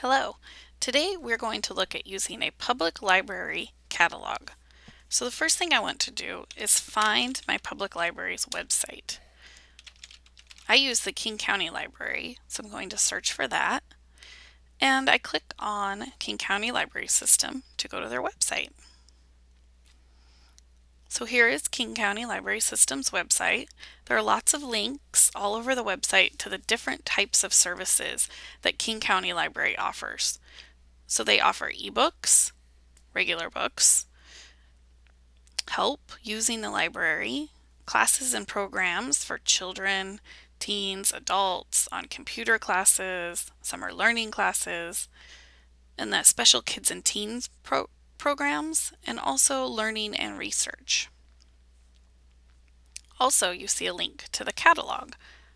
Hello. Today we're going to look at using a public library catalog. So the first thing I want to do is find my public library's website. I use the King County Library, so I'm going to search for that. And I click on King County Library System to go to their website. So here is King County Library System's website. There are lots of links all over the website to the different types of services that King County Library offers. So they offer ebooks, regular books, help using the library, classes and programs for children, teens, adults on computer classes, summer learning classes, and the special kids and teens pro programs, and also learning and research. Also, you see a link to the catalog,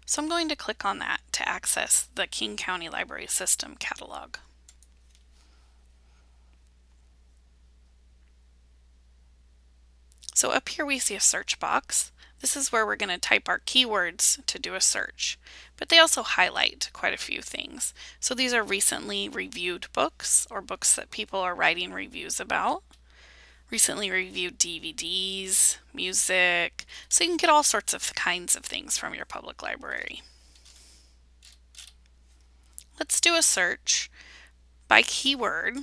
so I'm going to click on that to access the King County Library System catalog. So up here we see a search box. This is where we're going to type our keywords to do a search, but they also highlight quite a few things. So these are recently reviewed books or books that people are writing reviews about. Recently reviewed DVDs, music, so you can get all sorts of kinds of things from your public library. Let's do a search by keyword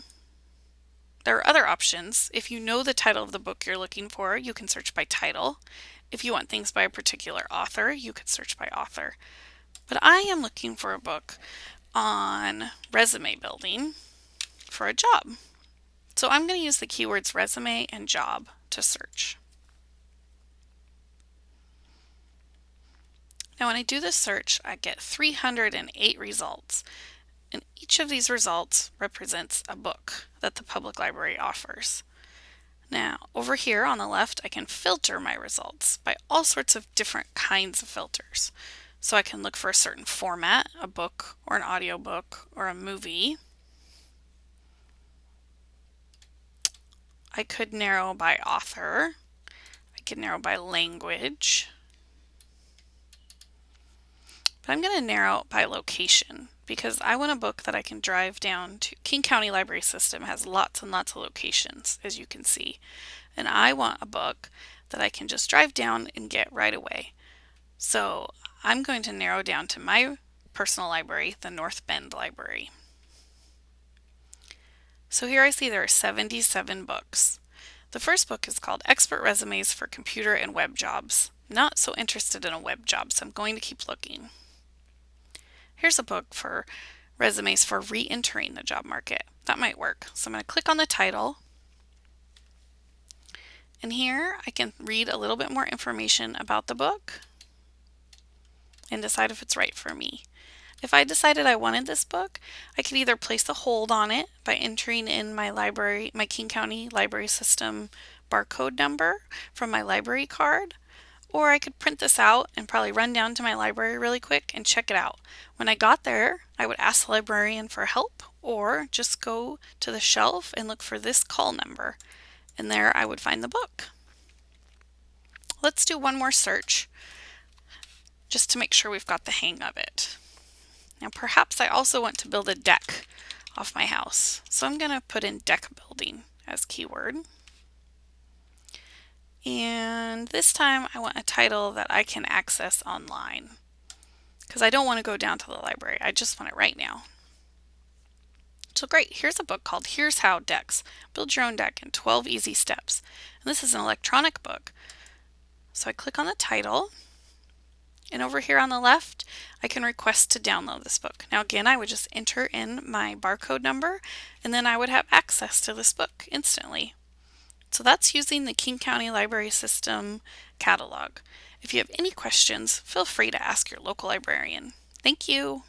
there are other options. If you know the title of the book you're looking for, you can search by title. If you want things by a particular author, you could search by author. But I am looking for a book on resume building for a job. So I'm going to use the keywords resume and job to search. Now when I do this search, I get 308 results. And each of these results represents a book that the public library offers. Now, over here on the left, I can filter my results by all sorts of different kinds of filters. So I can look for a certain format, a book or an audiobook or a movie. I could narrow by author. I could narrow by language. But I'm going to narrow by location because I want a book that I can drive down to. King County Library System has lots and lots of locations, as you can see. And I want a book that I can just drive down and get right away. So I'm going to narrow down to my personal library, the North Bend Library. So here I see there are 77 books. The first book is called Expert Resumes for Computer and Web Jobs. Not so interested in a web job, so I'm going to keep looking. Here's a book for resumes for re-entering the job market. That might work. So I'm going to click on the title. And here I can read a little bit more information about the book and decide if it's right for me. If I decided I wanted this book, I could either place a hold on it by entering in my library, my King County Library System barcode number from my library card, or I could print this out and probably run down to my library really quick and check it out. When I got there, I would ask the librarian for help or just go to the shelf and look for this call number. And there I would find the book. Let's do one more search just to make sure we've got the hang of it. Now perhaps I also want to build a deck off my house. So I'm going to put in deck building as keyword. And this time I want a title that I can access online because I don't want to go down to the library. I just want it right now. So great, here's a book called Here's How Decks. Build your own deck in 12 easy steps. And this is an electronic book. So I click on the title and over here on the left, I can request to download this book. Now again, I would just enter in my barcode number and then I would have access to this book instantly. So that's using the King County Library System catalog. If you have any questions, feel free to ask your local librarian. Thank you.